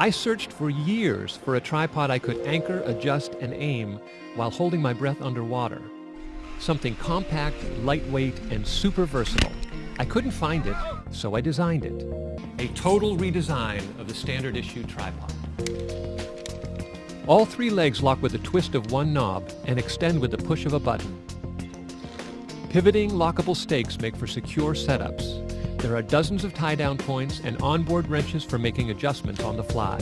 I searched for years for a tripod I could anchor, adjust, and aim while holding my breath underwater. Something compact, lightweight, and super versatile. I couldn't find it, so I designed it. A total redesign of the standard issue tripod. All three legs lock with a twist of one knob and extend with the push of a button. Pivoting lockable stakes make for secure setups. There are dozens of tie-down points and onboard wrenches for making adjustments on the fly.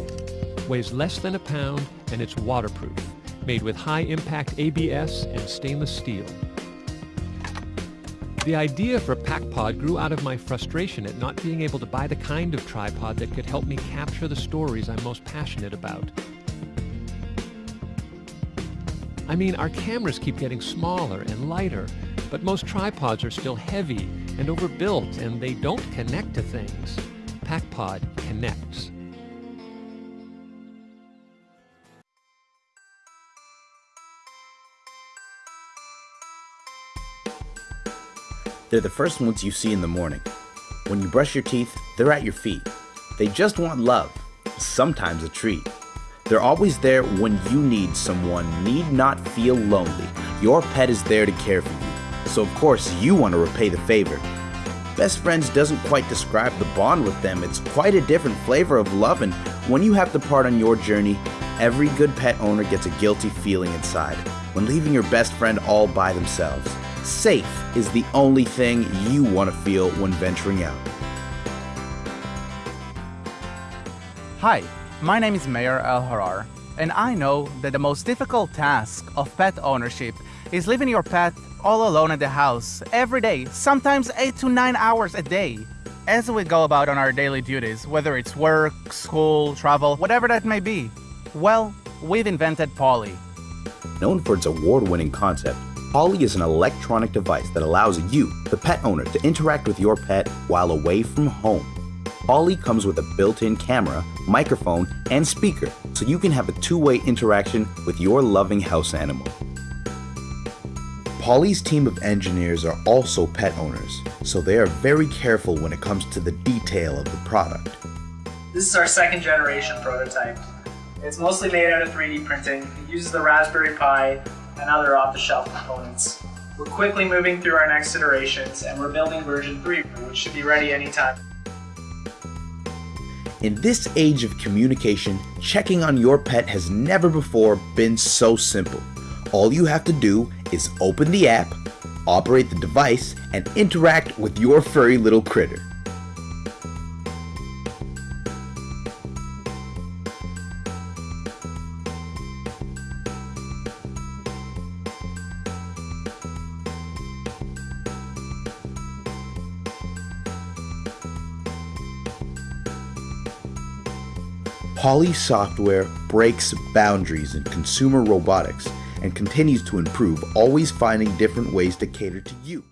Weighs less than a pound and it's waterproof, made with high-impact ABS and stainless steel. The idea for PackPod grew out of my frustration at not being able to buy the kind of tripod that could help me capture the stories I'm most passionate about. I mean, our cameras keep getting smaller and lighter, but most tripods are still heavy and overbuilt and they don't connect to things. PackPod connects. They're the first ones you see in the morning. When you brush your teeth, they're at your feet. They just want love, sometimes a treat. They're always there when you need someone, need not feel lonely. Your pet is there to care for you, so of course you want to repay the favor. Best friends doesn't quite describe the bond with them, it's quite a different flavor of love, and when you have to part on your journey, every good pet owner gets a guilty feeling inside when leaving your best friend all by themselves. Safe is the only thing you want to feel when venturing out. Hi, my name is Mayor El Harar, and I know that the most difficult task of pet ownership is leaving your pet all alone at the house every day, sometimes 8 to 9 hours a day. As we go about on our daily duties, whether it's work, school, travel, whatever that may be, well, we've invented Polly. Known for its award-winning concept, Polly is an electronic device that allows you, the pet owner, to interact with your pet while away from home. Polly comes with a built-in camera, microphone, and speaker, so you can have a two-way interaction with your loving house animal. Polly's team of engineers are also pet owners, so they are very careful when it comes to the detail of the product. This is our second generation prototype. It's mostly made out of 3D printing. It uses the Raspberry Pi and other off-the-shelf components. We're quickly moving through our next iterations and we're building version 3, which should be ready anytime. In this age of communication, checking on your pet has never before been so simple. All you have to do is open the app, operate the device, and interact with your furry little critter. Polly software breaks boundaries in consumer robotics and continues to improve, always finding different ways to cater to you.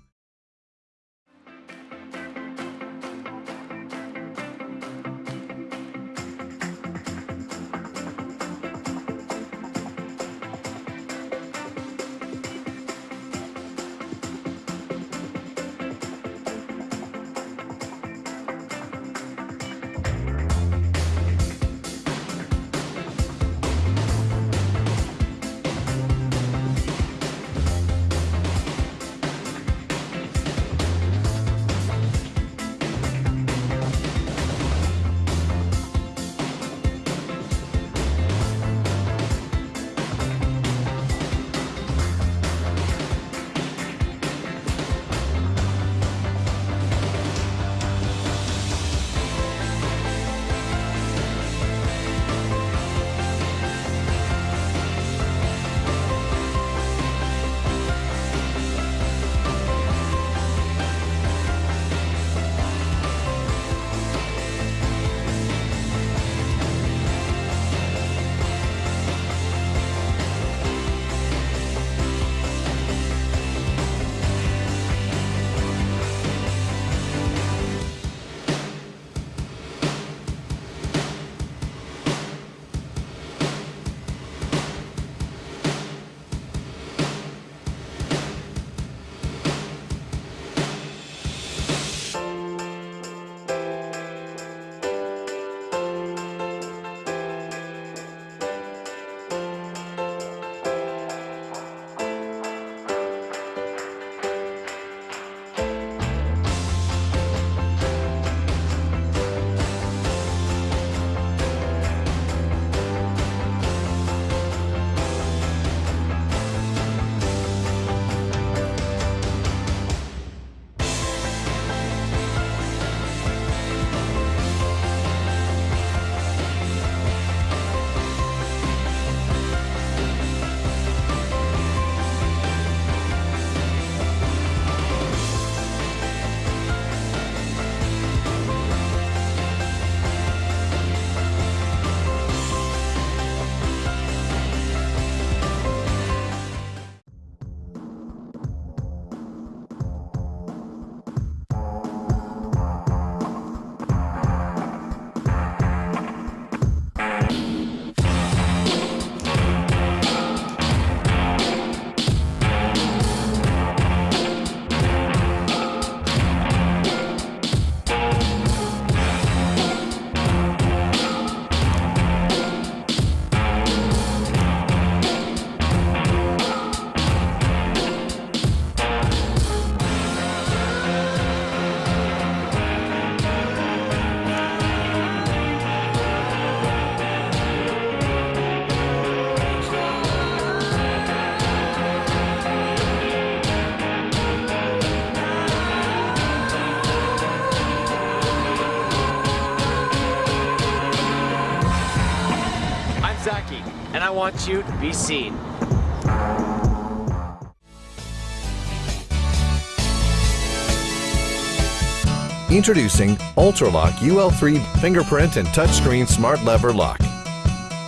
Want you to be seen. Introducing Ultralock UL3 fingerprint and touchscreen smart lever lock.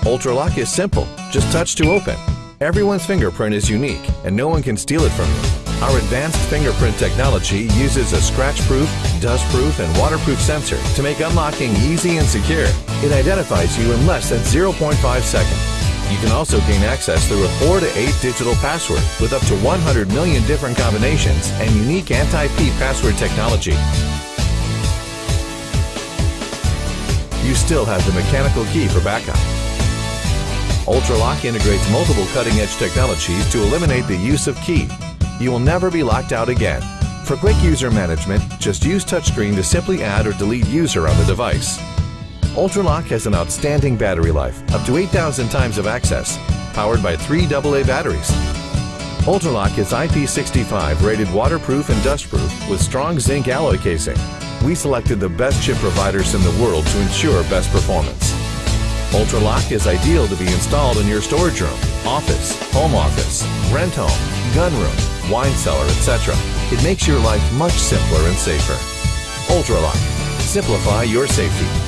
Ultralock is simple, just touch to open. Everyone's fingerprint is unique and no one can steal it from you. Our advanced fingerprint technology uses a scratch-proof, dust-proof, and waterproof sensor to make unlocking easy and secure. It identifies you in less than 0.5 seconds. You can also gain access through a 4 to 8 digital password with up to 100 million different combinations and unique anti-peep password technology. you still have the mechanical key for backup. UltraLock integrates multiple cutting-edge technologies to eliminate the use of key. You will never be locked out again. For quick user management, just use touchscreen to simply add or delete user on the device. UltraLock has an outstanding battery life, up to 8,000 times of access, powered by three AA batteries. UltraLock is IP65 rated waterproof and dustproof with strong zinc alloy casing we selected the best chip providers in the world to ensure best performance. Ultralock is ideal to be installed in your storage room, office, home office, rent home, gun room, wine cellar, etc. It makes your life much simpler and safer. Ultralock. Simplify your safety.